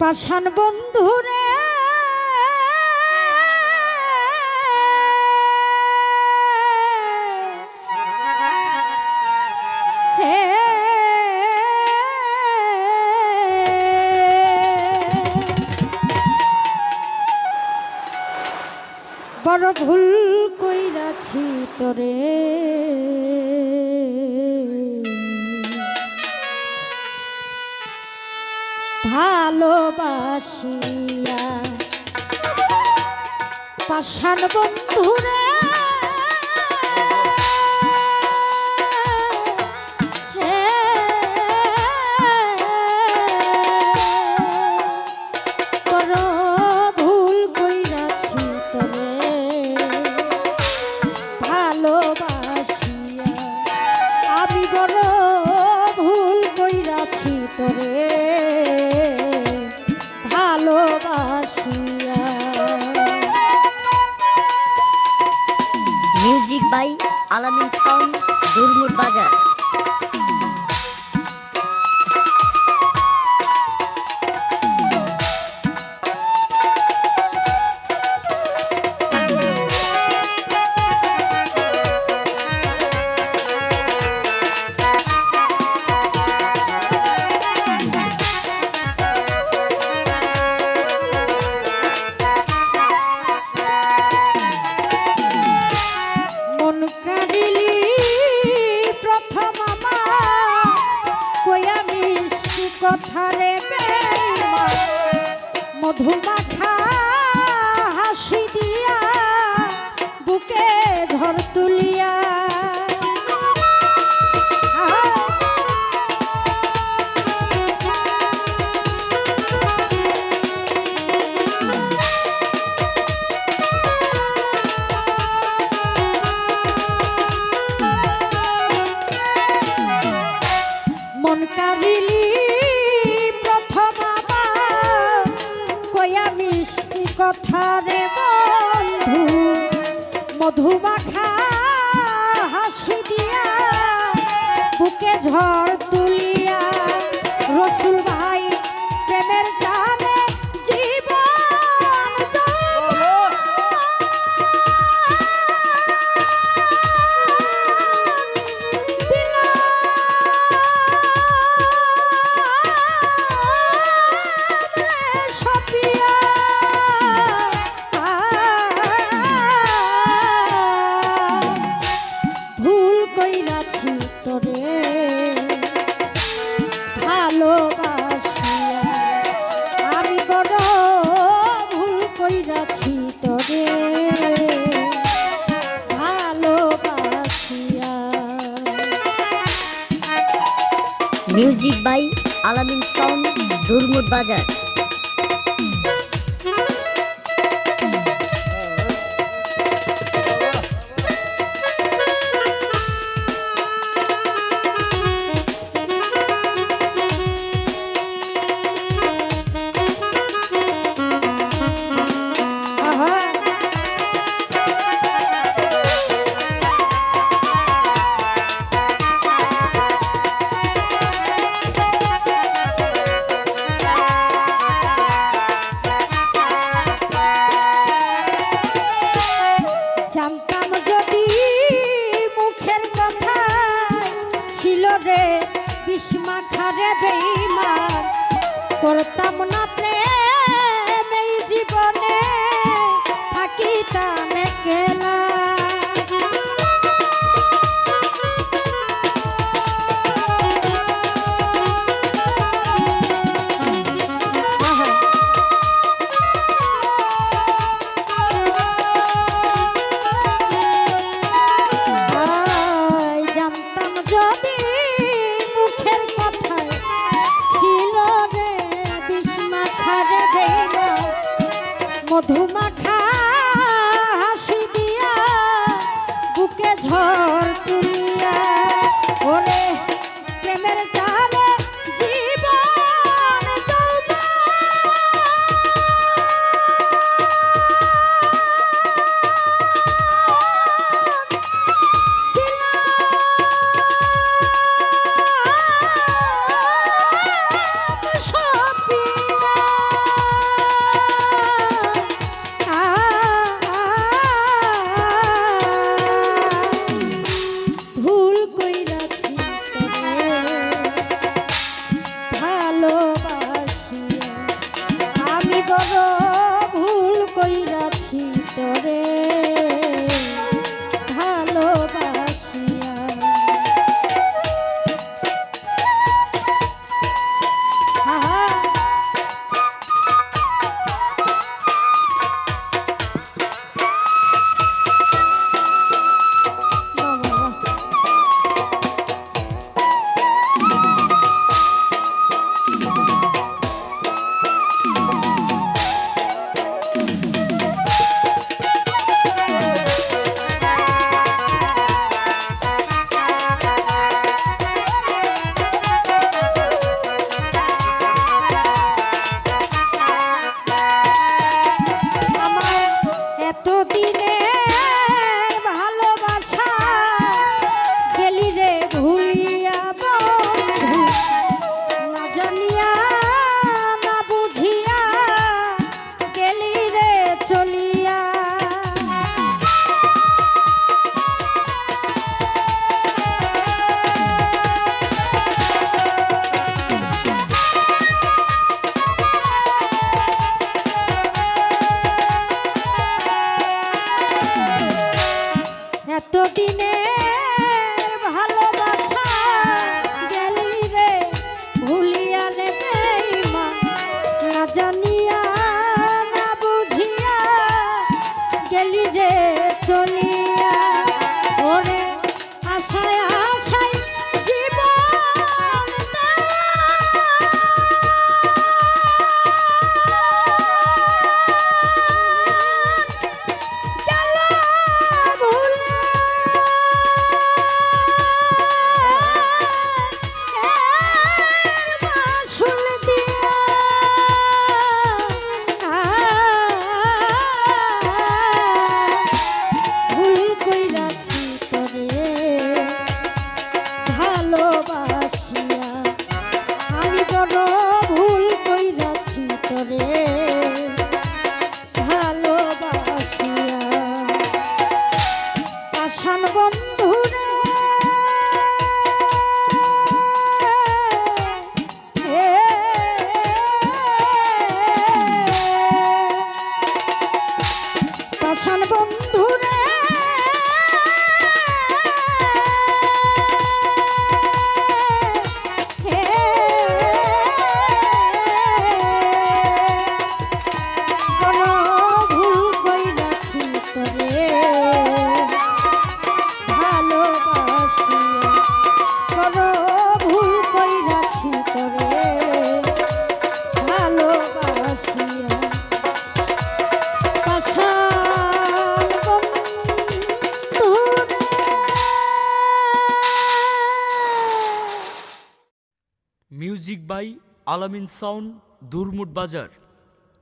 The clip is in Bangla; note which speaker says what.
Speaker 1: পাষাণ বন্ধুরে। বড় ভুল কইরাছি তোরে। ভালোবাসিয়া। পাশান বন্ধুরা
Speaker 2: করো বাই আলামিন সং দুর্মুর বাজার।
Speaker 1: ছাড়ে মধুমাখা হাসি দিয়া বুকে ধর তুলিয়া। মন
Speaker 2: মিউজিক বাই আলামিন সাউন্ড দুর্মুট বাজার
Speaker 1: করতাম না। তবে বড়
Speaker 3: আলামিন সাউন্ড দুরমুট বাজার।